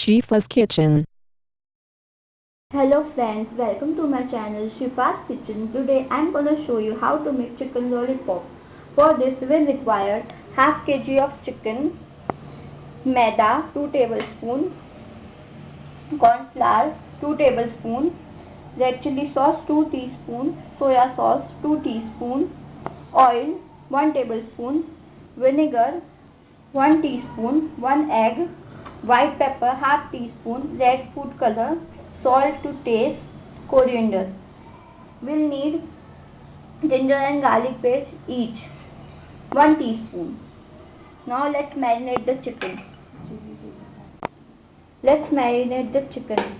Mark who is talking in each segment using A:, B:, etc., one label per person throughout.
A: Shifa's Kitchen.
B: Hello friends, welcome to my channel Shifa's Kitchen. Today I am gonna show you how to make chicken lollipop. For this will require half kg of chicken, maida 2 tablespoon, corn flour 2 tablespoon, red chili sauce 2 teaspoon, soya sauce 2 teaspoon, oil 1 tablespoon, vinegar 1 teaspoon, 1 egg, white pepper half teaspoon, red food color, salt to taste, coriander. We'll need ginger and garlic paste each 1 teaspoon. Now let's marinate the chicken. Let's marinate the chicken.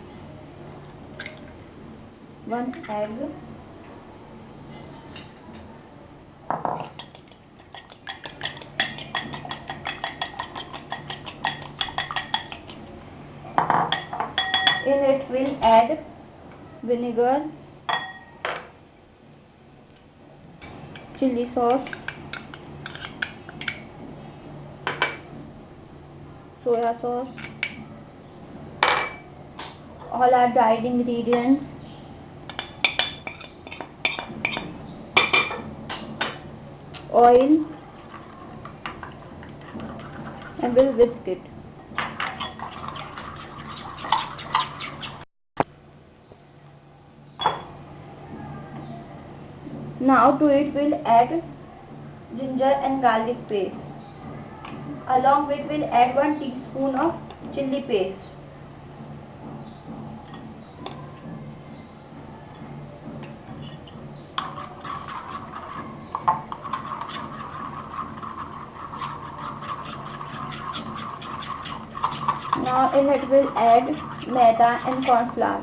B: 1 egg. In it we'll add vinegar chili sauce soya sauce all our dried ingredients. Oil and we'll whisk it Now to it we'll add ginger and garlic paste. Along with we'll add 1 teaspoon of chili paste. Now in it we'll add maida and corn flour.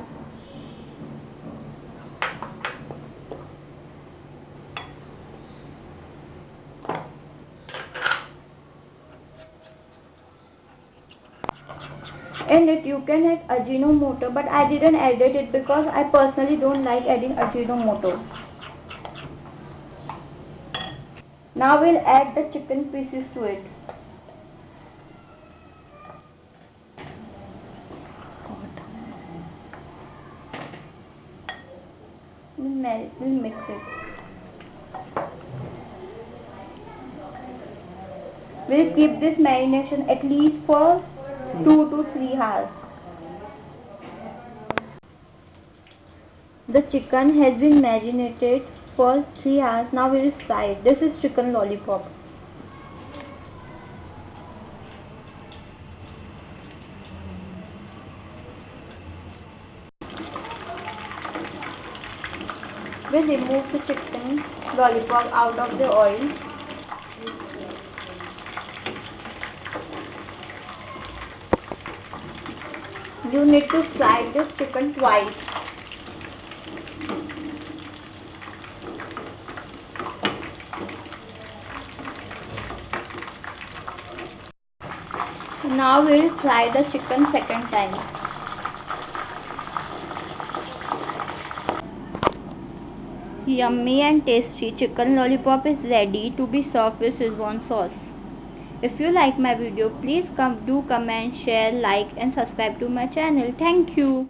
B: In it you can add Ajinomoto but I didn't add it because I personally don't like adding Ajinomoto. Now we'll add the chicken pieces to it. We'll mix it. We'll keep this marination at least for 2 to 3 hours. The chicken has been marinated for 3 hours. Now we will fry it. This is chicken lollipop. We remove the chicken lollipop out of the oil you need to fry this chicken twice. Now we'll fry the chicken second time. Yummy and tasty chicken lollipop is ready to be served with Szechuan sauce. If you like my video, please come do comment, share, like and subscribe to my channel. Thank you.